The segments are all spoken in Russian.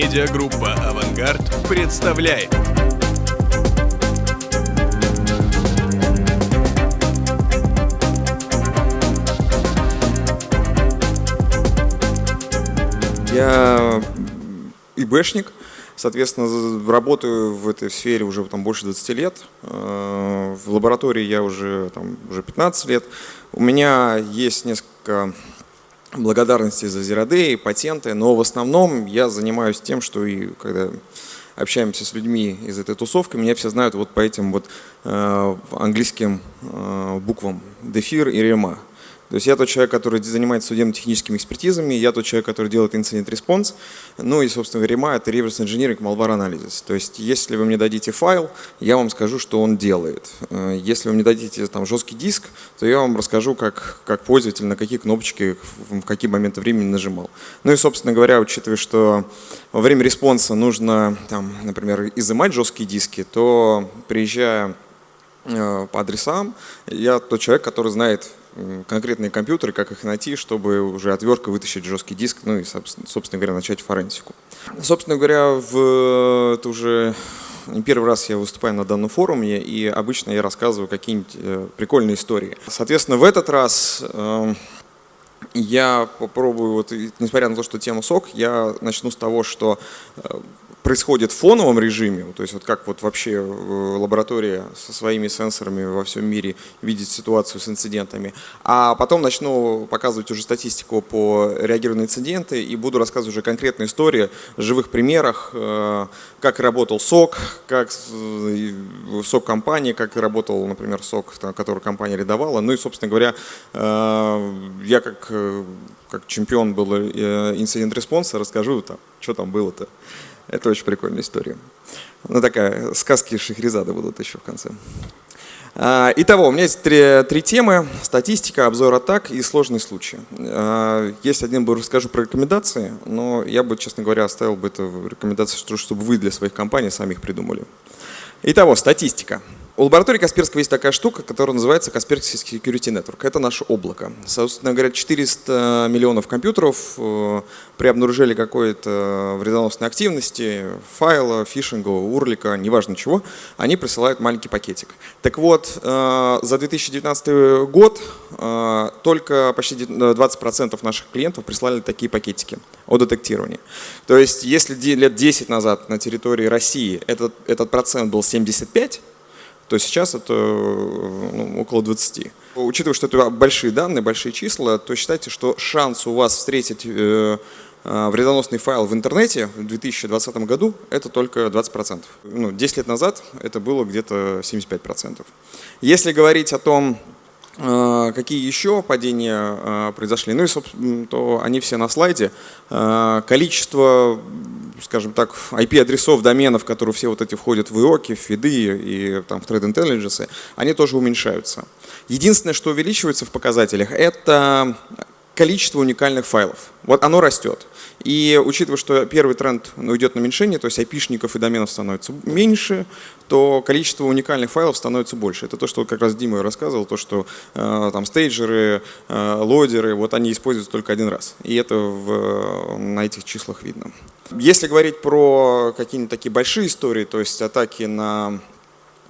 Медиагруппа «Авангард» представляет. Я ИБшник, соответственно, работаю в этой сфере уже там, больше 20 лет. Э, в лаборатории я уже, там, уже 15 лет. У меня есть несколько благодарностей за Zero патенты, но в основном я занимаюсь тем, что и когда общаемся с людьми из этой тусовки, меня все знают вот по этим вот э, английским э, буквам DFIR и REMA. То есть я тот человек, который занимается судебно-техническими экспертизами, я тот человек, который делает incident response, ну и, собственно, REMA – это Reverse Engineering Malware Analysis. То есть если вы мне дадите файл, я вам скажу, что он делает. Э, если вы мне дадите там жесткий диск, то я вам расскажу, как, как пользователь на какие кнопочки в какие моменты времени нажимал. Ну и, собственно говоря, учитывая, что во время response а нужно, там, например, изымать жесткие диски, то приезжая э, по адресам, я тот человек, который знает конкретные компьютеры, как их найти, чтобы уже отверткой вытащить жесткий диск, ну и, собственно говоря, начать forensic у. Собственно говоря, в, это уже не первый раз я выступаю на данном форуме, и обычно я рассказываю какие-нибудь э, прикольные истории. Соответственно, в этот раз э, я попробую, вот, несмотря на то, что тема СОК, я начну с того, что э, происходит в фоновом режиме, то есть вот как вот вообще э, лаборатория со своими сенсорами во всем мире видит ситуацию с инцидентами, а потом начну показывать уже статистику по реагированию на инциденты и буду рассказывать уже конкретные истории, живых примерах, э, как работал СОК, как э, СОК компании, как работал, например, СОК, который компания рядовала. Ну и, собственно говоря, я как, как чемпион был incident response а расскажу, там, что там было-то. Это очень прикольная история. Ну такая, сказки Шахризада будут еще в конце. А, итого, у меня есть три, три темы. Статистика, обзор атак и сложные случаи. А, есть один, бы расскажу про рекомендации, но я бы, честно говоря, оставил бы это в рекомендации, чтобы вы для своих компаний сами их придумали. Итого, статистика. У лаборатории Касперского есть такая штука, которая называется Kaspersky Security Network. Это наше облако. Собственно говоря, 400 миллионов компьютеров э, при обнаружении какой-то вредоносной активности, файла, фишинга, урлика, неважно чего, они присылают маленький пакетик. Так вот, э, за 2019 год э, только почти 20% наших клиентов прислали такие пакетики о детектировании. То есть, если лет 10 назад на территории России этот, этот процент был 75, то сейчас это ну, около 20. Учитывая, что это большие данные, большие числа, то считайте, что шанс у вас встретить э, э, вредоносный файл в интернете в 2020 году это только 20%. Ну, 10 лет назад это было где-то 75%. Если говорить о том, Какие еще падения произошли? Ну и, собственно, то они все на слайде. Количество скажем так, IP-адресов доменов, которые все вот эти входят в ИОКи, в фиды и там, в Trade Intelligence, они тоже уменьшаются. Единственное, что увеличивается в показателях, это количество уникальных файлов. Вот оно растет. И учитывая, что первый тренд ну, идет на уменьшение, то есть IP-шников и доменов становится меньше, то количество уникальных файлов становится больше. Это то, что как раз Дима рассказывал, то, что э, там стейджеры, э, лодеры, вот они используются только один раз. И это в, на этих числах видно. Если говорить про какие-нибудь такие большие истории, то есть атаки на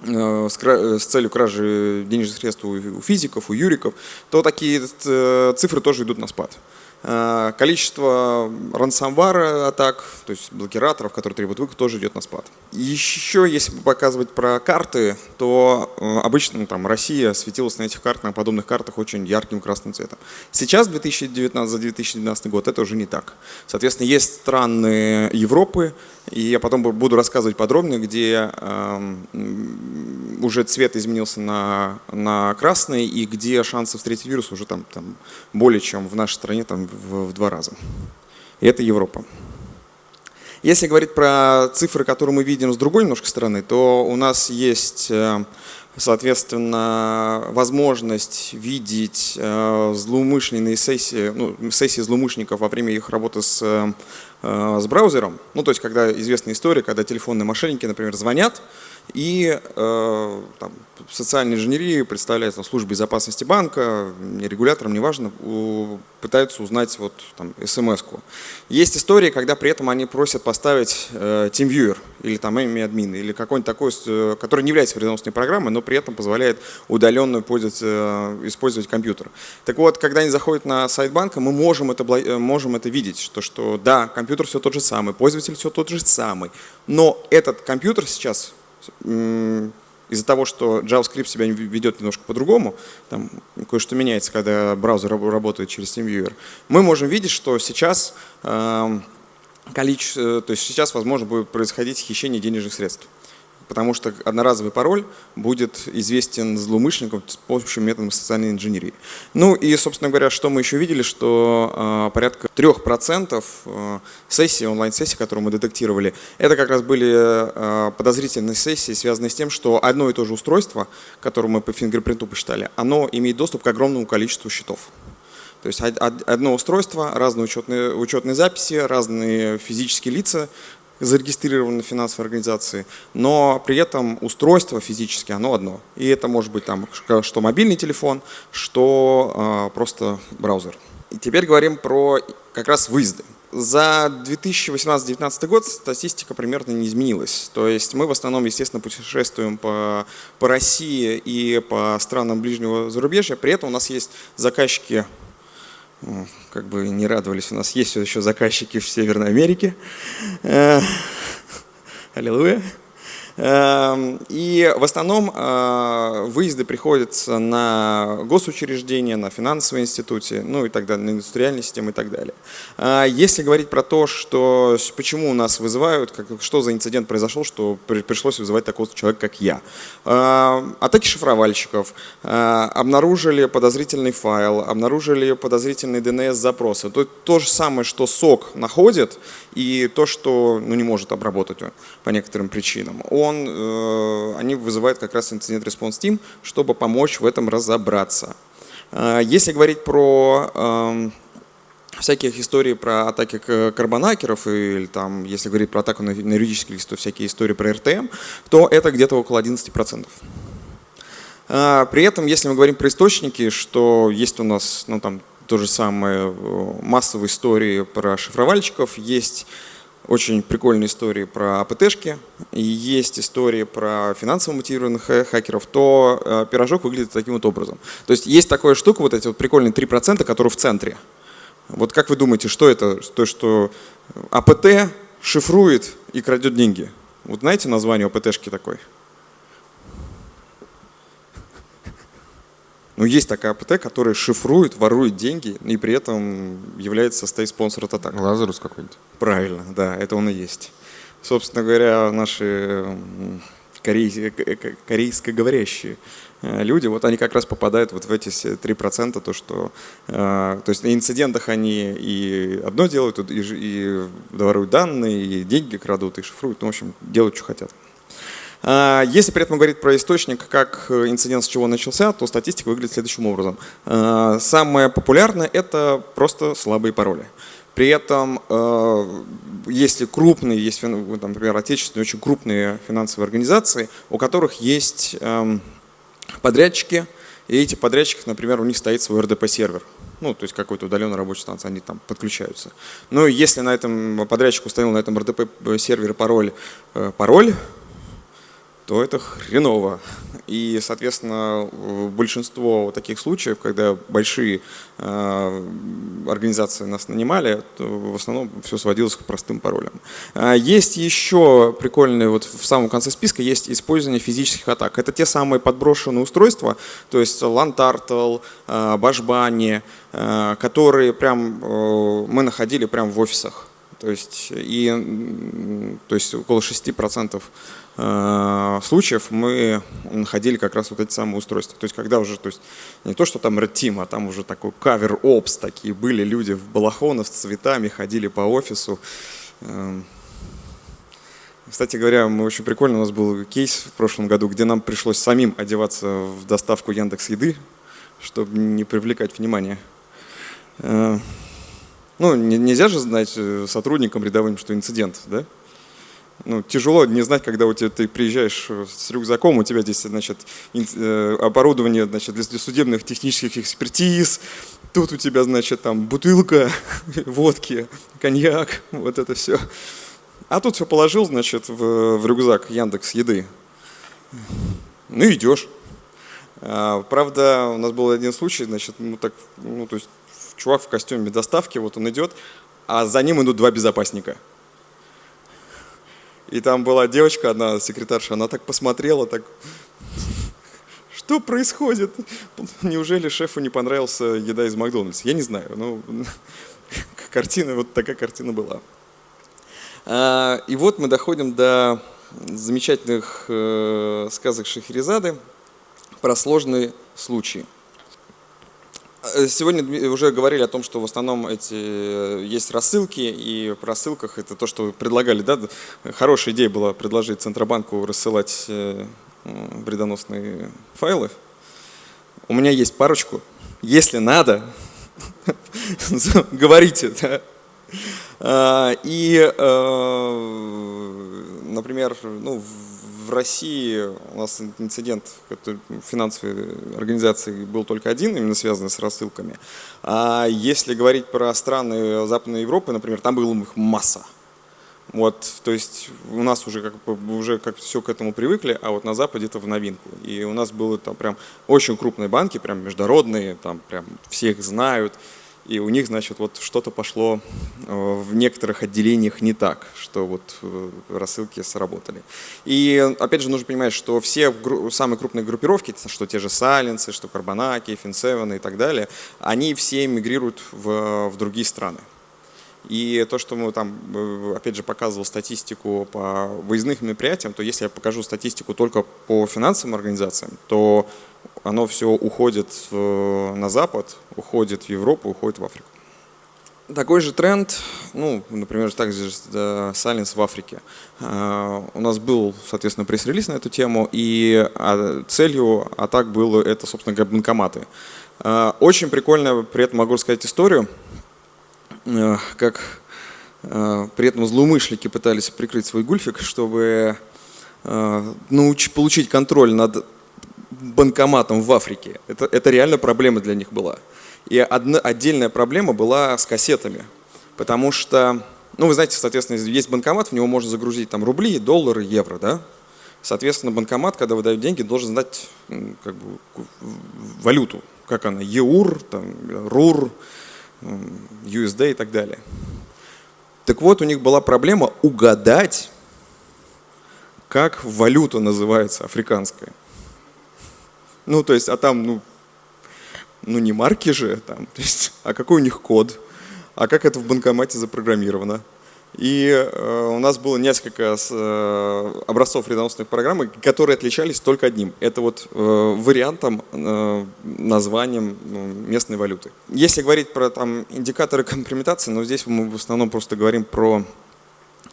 э, с целью кражи денежных средств у физиков, у юриков, то такие э, цифры тоже идут на спад. Э, количество ransomware атак, то есть блокираторов, которые требуют выкуп, тоже идет на спад. Еще, если показывать про карты, то э, обычно там Россия светилась на этих картах, на подобных картах очень ярким красным цветом. Сейчас, 2019, за 2019 год, это уже не так. Соответственно, есть страны Европы, и я потом буду рассказывать подробнее, где э, уже цвет изменился на, на красный, и где шансы встретить вирус уже там, там более чем в нашей стране там, в, в два раза. И это Европа. Если говорить про цифры, которые мы видим с другой немножко стороны, то у нас есть э, соответственно, возможность видеть э, злоумышленные сессии, ну, сессии злоумышленников во время их работы с, э, с браузером. Ну, то есть, когда известная история, когда телефонные мошенники, например, звонят, и э, там, социальной инженерии представляет там, служба безопасности банка, регуляторам, неважно, у, пытаются узнать вот, там, смс-ку. Есть истории, когда при этом они просят поставить э, TeamViewer или там admin или какой-нибудь такой, который не является вредоносной программой, но при этом позволяет удаленно пользоваться, э, использовать компьютер. Так вот, когда они заходят на сайт банка, мы можем это, э, можем это видеть, что, что да, компьютер все тот же самый, пользователь все тот же самый, но этот компьютер сейчас из-за того, что JavaScript себя ведет немножко по-другому, там кое-что меняется, когда браузер работает через TeamViewer, мы можем видеть, что сейчас эм, количество, то есть сейчас, возможно, будет происходить хищение денежных средств потому что одноразовый пароль будет известен злоумышленникам с помощью методов социальной инженерии. Ну и, собственно говоря, что мы еще видели, что э, порядка 3% э, сессий, онлайн-сессий, которые мы детектировали, это как раз были э, подозрительные сессии, связанные с тем, что одно и то же устройство, которое мы по фингерпринту посчитали, оно имеет доступ к огромному количеству счетов. То есть одно устройство, разные учетные, учетные записи, разные физические лица, зарегистрированы в финансовой организации, но при этом устройство физически, оно одно. И это может быть там что мобильный телефон, что э, просто браузер. И теперь говорим про как раз выезды. За 2018-2019 год статистика примерно не изменилась. То есть мы в основном, естественно, путешествуем по, по России и по странам ближнего зарубежья. При этом у нас есть заказчики как бы не радовались, у нас есть еще заказчики в Северной Америке. Э, аллилуйя. Эм, и в основном э, выезды приходятся на госучреждения, на финансовые институты, ну и так далее, на индустриальные системы и так далее. А если говорить про то, что почему у нас вызывают, как, что за инцидент произошел, что пришлось вызывать такого человека, как я. Э, атаки шифровальщиков, э, обнаружили подозрительный файл, обнаружили подозрительный DNS-запросы. То, то же самое, что СОК находит, и то, что ну, не может обработать по некоторым причинам. Он, э, они вызывают как раз инцидент response team, чтобы помочь в этом разобраться. Э, если говорить про э, всяких историй про атаки карбонакеров, или там, если говорить про атаку на, на юридический лист, то всякие истории про РТМ, то это где-то около 11%. Э, при этом, если мы говорим про источники, что есть у нас ну, там, то же самое массовые истории про шифровальщиков, есть очень прикольные истории про АПТшки, и есть истории про финансово мотивированных хакеров, то э, пирожок выглядит таким вот образом. То есть есть такая штука, вот эти вот прикольные 3%, которые в центре. Вот как вы думаете, что это? То, что АПТ шифрует и крадет деньги. Вот знаете название АПТшки такой? Но есть такая АПТ, которая шифрует, ворует деньги и при этом является состоит спонсором атак. Лазарус какой-нибудь. Правильно, да, это он и есть. Собственно говоря, наши корей, корейскоговорящие э, люди, вот они как раз попадают вот в эти 3%, то, что, э, то есть на инцидентах они и одно делают, и, и воруют данные, и деньги крадут, и шифруют, ну, в общем, делают, что хотят. А, если при этом говорить про источник, как э, инцидент с чего начался, то статистика выглядит следующим образом. А, самое популярное – это просто слабые пароли. При этом, э, если крупные, есть, например, отечественные, очень крупные финансовые организации, у которых есть эм, подрядчики, и эти подрядчики, например, у них стоит свой РДП-сервер, ну, то есть какой-то удаленный рабочий станция, они там подключаются. Но если на этом подрядчик установил на этом РДП-сервере пароль, э, пароль, то это хреново. И, соответственно, большинство таких случаев, когда большие э, организации нас нанимали, в основном все сводилось к простым паролям. А есть еще прикольные, вот в самом конце списка есть использование физических атак. Это те самые подброшенные устройства, то есть LANTartle, э, Башбани, э, которые прям мы находили прямо в офисах. То есть, и, то есть около 6% Э, случаев мы находили как раз вот эти самые устройства. То есть когда уже, то есть не то, что там Red Team, а там уже такой кавер опс такие были люди в балахонах с цветами, ходили по офису. Эм, Кстати говоря, мы очень прикольно, у нас был кейс в прошлом году, где нам пришлось самим одеваться в доставку Яндекс Еды, чтобы не привлекать внимание. Э, ну, нельзя же знать э, сотрудникам рядовым, что инцидент, да? Ну, тяжело не знать, когда у тебя, ты приезжаешь э, с рюкзаком, у тебя здесь значит, оборудование значит, для судебных технических экспертиз, тут у тебя, значит, там бутылка водки, коньяк, вот это все. А тут все положил, значит, в, в рюкзак Яндекс еды. Ну идешь. А, правда, у нас был один случай, значит, ну так, ну то есть чувак в костюме доставки, вот он идет, а за ним идут два безопасника. И там была девочка, одна секретарша, она так посмотрела, так, что происходит? Неужели шефу не понравился еда из Макдональдса? Я не знаю, ну, картина, вот такая картина была. А, и вот мы доходим до замечательных э, сказок Шахерезады про сложные случаи. Э, сегодня уже говорили о том, что в основном эти э, есть рассылки, и в рассылках это то, что вы предлагали. Да? Хорошая идея была предложить Центробанку рассылать вредоносные файлы. У меня есть парочку. Если надо, говорите. А, и, э, например, ну, в России у нас инцидент финансовой организации был только один, именно связанный с рассылками. А если говорить про страны Западной Европы, например, там было их масса. Вот, то есть у нас уже как уже как все к этому привыкли, а вот на Западе это в новинку. И у нас было там прям очень крупные банки, прям международные, там прям всех знают и у них, значит, вот что-то пошло э, в некоторых отделениях не так, что вот э, рассылки сработали. И опять же нужно понимать, что все самые крупные группировки, что те же Сайленсы, что Карбонаки, Финсевены и так далее, они все мигрируют в, в другие страны. И то, что мы там, э, опять же, показывал статистику по выездных мероприятиям, то если я покажу статистику только по финансовым организациям, то оно все уходит на Запад, уходит в Европу, уходит в Африку. Такой же тренд, ну, например, также Silence в Африке. А, у нас был, соответственно, пресс-релиз на эту тему, и а, целью атак было это, собственно банкоматы. Очень прикольно, при этом могу рассказать историю, как при этом злоумышленники пытались прикрыть свой гульфик, чтобы научить, получить контроль над банкоматом в Африке. Это, это реально проблема для них была. И одна, отдельная проблема была с кассетами. Потому что, ну вы знаете, соответственно, есть банкомат, в него можно загрузить там рубли, доллары, евро, да? Соответственно, банкомат, когда выдает деньги, должен знать как бы, валюту, как она, ЕУР, там, РУР, USD и так далее. Так вот, у них была проблема угадать, как валюта называется африканская. Ну, то есть, а там, ну, ну не марки же, там, то есть, а какой у них код, а как это в банкомате запрограммировано. И э, у нас было несколько э, образцов вредоносных программ, которые отличались только одним. Это вот э, вариантом, названием ну, местной валюты. Если говорить про там, индикаторы компрометации, но здесь мы в основном просто говорим про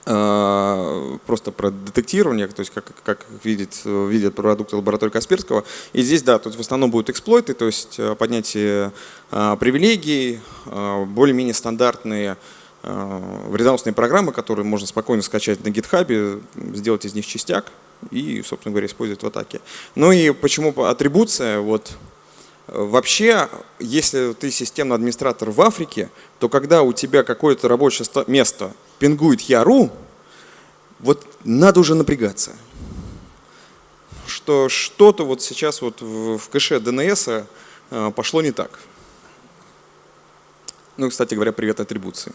просто про детектирование, то есть как, как видит, видят продукты лаборатории Касперского. И здесь, да, тут в основном будут эксплойты, то есть поднятие привилегий, более-менее стандартные вредоносные программы, которые можно спокойно скачать на GitHub, сделать из них частяк и, собственно говоря, использовать в атаке. Ну и почему атрибуция? Вот Вообще, если ты системный администратор в Африке, то когда у тебя какое-то рабочее место пингует Яру, вот надо уже напрягаться. Что что-то вот сейчас вот в кэше DNS а, пошло не так. Ну, кстати говоря, привет атрибуции.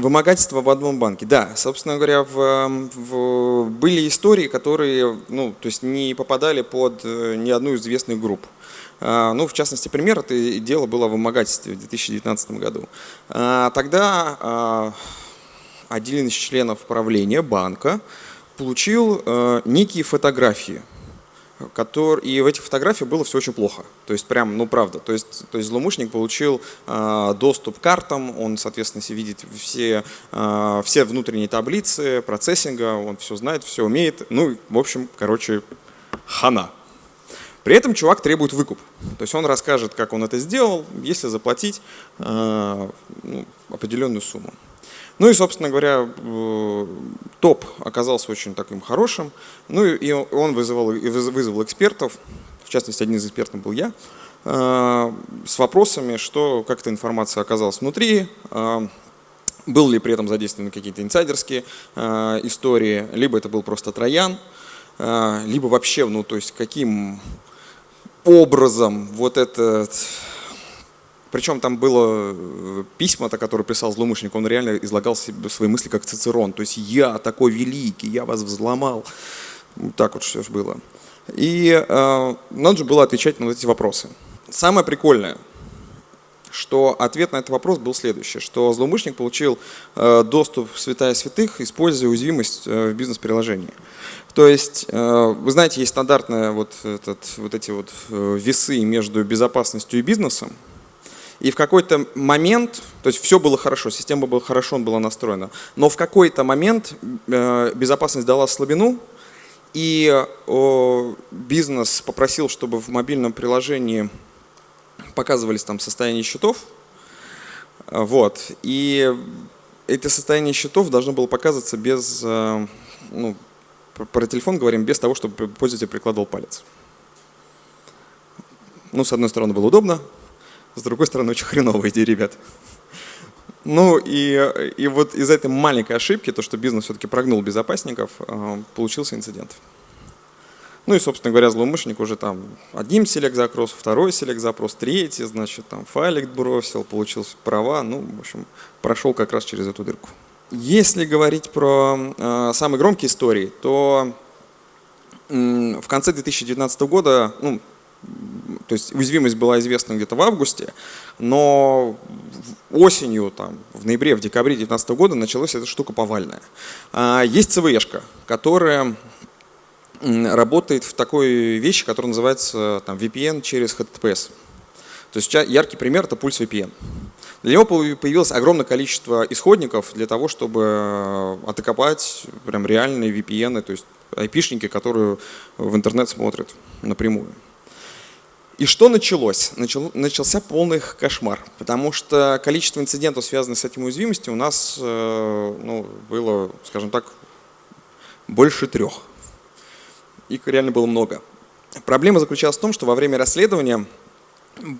Вымогательство в одном банке. Да, собственно говоря, в, в, были истории, которые ну, то есть не попадали под э, ни одну из известных групп. А, ну, в частности, пример, это дело было в вымогательстве в 2019 году. А, тогда один из членов правления банка получил некие фотографии который, и в этих фотографиях было все очень плохо. То есть прям, ну правда. То есть, то есть злоумышленник получил э, доступ к картам, он, соответственно, видит все, э, все внутренние таблицы процессинга, он все знает, все умеет. Ну, в общем, короче, хана. При этом чувак требует выкуп. То есть он расскажет, как он это сделал, если заплатить э, ну, определенную сумму. Ну и, собственно говоря, э, топ оказался очень таким хорошим. Ну и он вызывал, вызвал экспертов, в частности, один из экспертов был я, э, с вопросами, что, как эта информация оказалась внутри, э, был ли при этом задействованы какие-то инсайдерские истории, либо это был просто троян, либо вообще, ну то есть каким образом вот этот причем там было э, письма, которые писал злоумышленник, он реально излагал себе свои мысли как Цицерон. То есть я такой великий, я вас взломал. Вот так вот все же было. И э, надо же было отвечать на эти вопросы. Самое прикольное, что ответ на этот вопрос был следующий, что злоумышленник получил э, доступ в святая святых, используя уязвимость э, в бизнес-приложении. То есть, э, вы знаете, есть стандартные вот, этот, вот эти вот э, весы между безопасностью и бизнесом, и в какой-то момент, то есть все было хорошо, система была хорошо была настроена, но в какой-то момент э, безопасность дала слабину, и бизнес попросил, чтобы в мобильном приложении показывались там состояние счетов. Вот. И это состояние счетов должно было показываться без, э, ну, про телефон говорим, без того, чтобы пользователь прикладывал палец. Ну, с одной стороны, было удобно, с другой стороны, очень хреновая идея, ребят. Ну и, и вот из этой маленькой ошибки, то, что бизнес все-таки прогнул безопасников, э, получился инцидент. Ну и, собственно говоря, злоумышленник уже там один селек запрос, второй селек запрос, третий, значит, там файлик бросил, получил права, ну, в общем, прошел как раз через эту дырку. Если говорить про э, самые громкие истории, то э, в конце 2019 года, ну, то есть уязвимость была известна где-то в августе, но осенью, там, в ноябре, в декабре 2019 года началась эта штука повальная. А, есть ЦВшка, которая работает в такой вещи, которая называется там, VPN через HTTPS. То есть яркий пример – это пульс VPN. Для него появилось огромное количество исходников для того, чтобы э, отокопать прям реальные VPN, то есть айпишники, которые в интернет смотрят напрямую. И что началось? Начал, начался полный кошмар, потому что количество инцидентов, связанных с этим уязвимостью, у нас э, ну, было, скажем так, больше трех. Их реально было много. Проблема заключалась в том, что во время расследования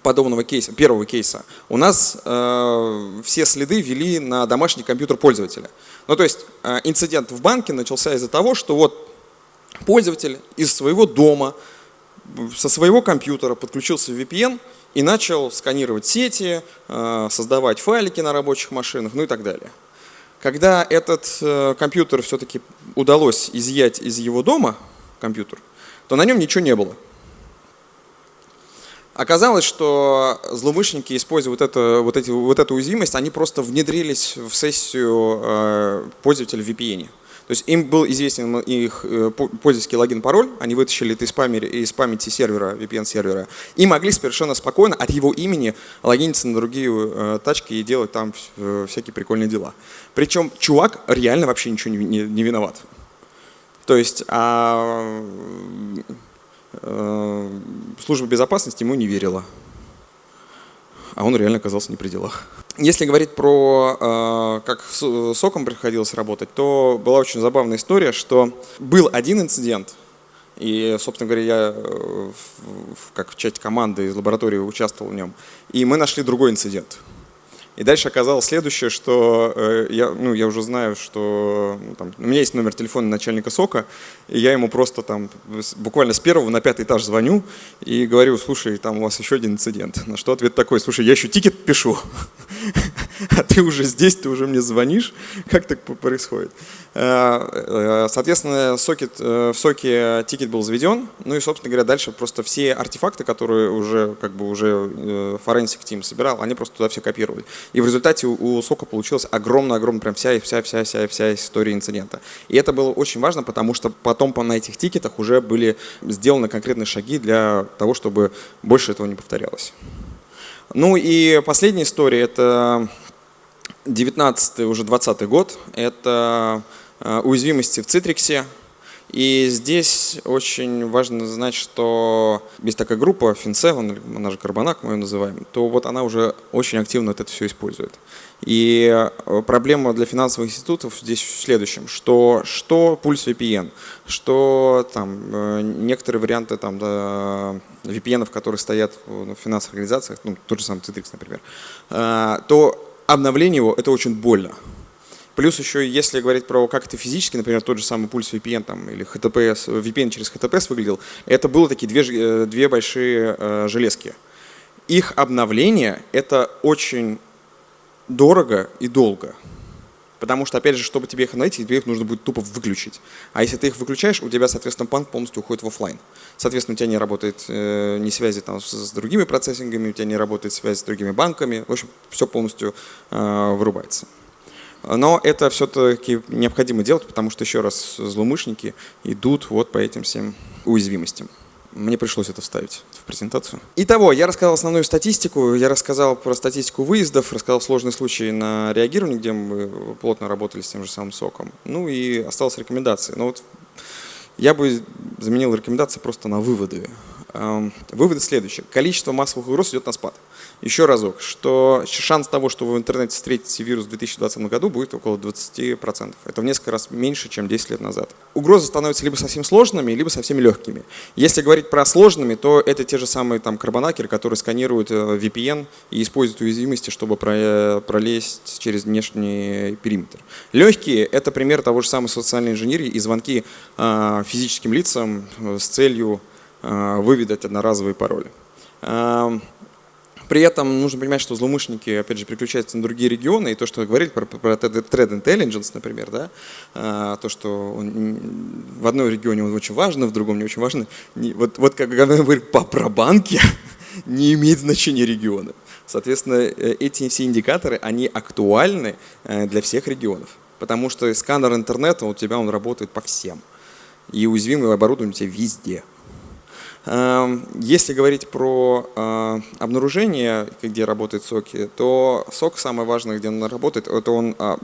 подобного кейса, первого кейса, у нас э, все следы вели на домашний компьютер пользователя. Ну то есть э, инцидент в банке начался из-за того, что вот пользователь из своего дома со своего компьютера подключился в VPN и начал сканировать сети, э, создавать файлики на рабочих машинах, ну и так далее. Когда этот э, компьютер все-таки удалось изъять из его дома, компьютер, то на нем ничего не было. Оказалось, что злоумышленники, используя вот, это, вот, эти, вот эту уязвимость, они просто внедрились в сессию э, пользователя в VPN. То есть им был известен их э, пользовательский логин-пароль, они вытащили это из, памяти, из памяти сервера, VPN-сервера, и могли совершенно спокойно от его имени логиниться на другие э, тачки и делать там э, всякие прикольные дела. Причем чувак реально вообще ничего не, не, не виноват. То есть а, а, служба безопасности ему не верила, а он реально оказался не при делах. Если говорить про э, как с соком приходилось работать, то была очень забавная история, что был один инцидент, и, собственно говоря, я э, как часть команды из лаборатории участвовал в нем, и мы нашли другой инцидент. И дальше оказалось следующее, что э, я, ну, я уже знаю, что ну, там, у меня есть номер телефона начальника SOC а, и я ему просто там буквально с первого на пятый этаж звоню и говорю, слушай, там у вас еще один инцидент. На что ответ такой, слушай, я еще тикет пишу, а ты уже здесь, ты уже мне звонишь. Как так происходит? Э, э, соответственно, сокет, в SOC е тикет был заведен, ну и, собственно говоря, дальше просто все артефакты, которые уже как бы уже forensic team собирал, они просто туда все копировали. И в результате у, у сока получилась огромная-огромная, прям вся, вся, вся, вся, вся история инцидента. И это было очень важно, потому что потом на этих тикетах уже были сделаны конкретные шаги для того, чтобы больше этого не повторялось. Ну и последняя история, это 19 уже 20 год, это э, уязвимости в Citrix. И здесь очень важно знать, что есть такая группа FinSeven, она же Карбонак, мы ее называем, то вот она уже очень активно это все использует. И э, проблема для финансовых институтов здесь в следующем, что, что пульс VPN, что там э, некоторые варианты там, да, VPN, которые стоят в финансовых организациях, ну, тот же самый Citrix, например, то обновление его это очень больно. Плюс еще, если говорить про как это физически, например, тот же самый пульс VPN там, или HTTPS, VPN через HTTPS выглядел, это было такие две, э, две большие э, железки. Их обновление – это очень дорого и долго. Потому что, опять же, чтобы тебе их найти, тебе их нужно будет тупо выключить. А если ты их выключаешь, у тебя, соответственно, панк полностью уходит в офлайн. Соответственно, у тебя не работает э, ни связи там, с, с другими процессингами, у тебя не работает связь с другими банками. В общем, все полностью э, вырубается. Но это все-таки необходимо делать, потому что, еще раз, злоумышленники идут вот по этим всем уязвимостям. Мне пришлось это вставить в презентацию. Итого, я рассказал основную статистику, я рассказал про статистику выездов, рассказал сложные случаи на реагирование, где мы плотно работали с тем же самым соком. Ну и осталась рекомендации. Но вот я бы заменил рекомендации просто на выводы. Эм, выводы следующие. Количество массовых угроз идет на спад. Еще разок, что шанс того, что вы в интернете встретите вирус в 2020 году, будет около 20%. Это в несколько раз меньше, чем 10 лет назад. Угрозы становятся либо совсем сложными, либо совсем легкими. Если говорить про сложными, то это те же самые там карбонакеры, которые сканируют э, VPN и используют уязвимости, чтобы пролезть через внешний периметр. Легкие – это пример того же самой социальной инженерии и звонки э, физическим лицам э, с целью выведать одноразовые пароли. Эм, при этом нужно понимать, что злоумышленники, опять же, переключаются на другие регионы, и то, что говорили про, про Thread Intelligence, например, да, а, то, что он, в одной регионе он очень важен, в другом не очень важен. Вот, вот как мы про банки, не имеет значения региона. Соответственно, э, эти все индикаторы, они актуальны э, для всех регионов, потому что сканер интернета у тебя он работает по всем. И уязвимое оборудование у тебя везде. Эм, если говорить про э, обнаружение, где работают соки, то сок самое важное, где он работает, это он а,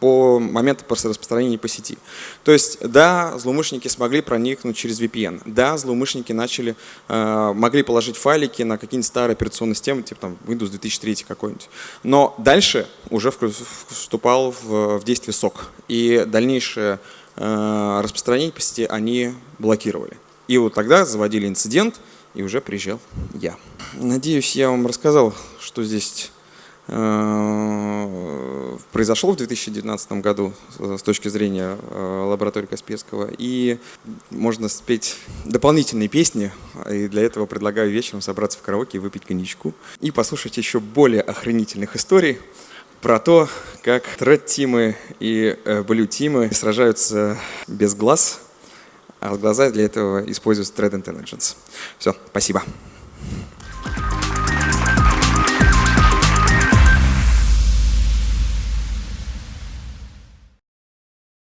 по моменту распространения по сети. То есть, да, злоумышленники смогли проникнуть через VPN, да, злоумышленники начали, э, могли положить файлики на какие-нибудь старые операционные системы, типа там Windows 2003 какой-нибудь. Но дальше уже вступал в действие сок, и дальнейшее э, распространение по сети они блокировали. И вот тогда заводили инцидент, и уже приезжал я. Надеюсь, я вам рассказал, что здесь э, произошло в 2019 году с точки зрения э, лаборатории Касперского. И можно спеть дополнительные песни. И для этого предлагаю вечером собраться в караоке и выпить коньячку. И послушать еще более охранительных историй про то, как тред-тимы и э, блю-тимы сражаются без глаз а глаза для этого используют Thread Intelligence. Все, спасибо.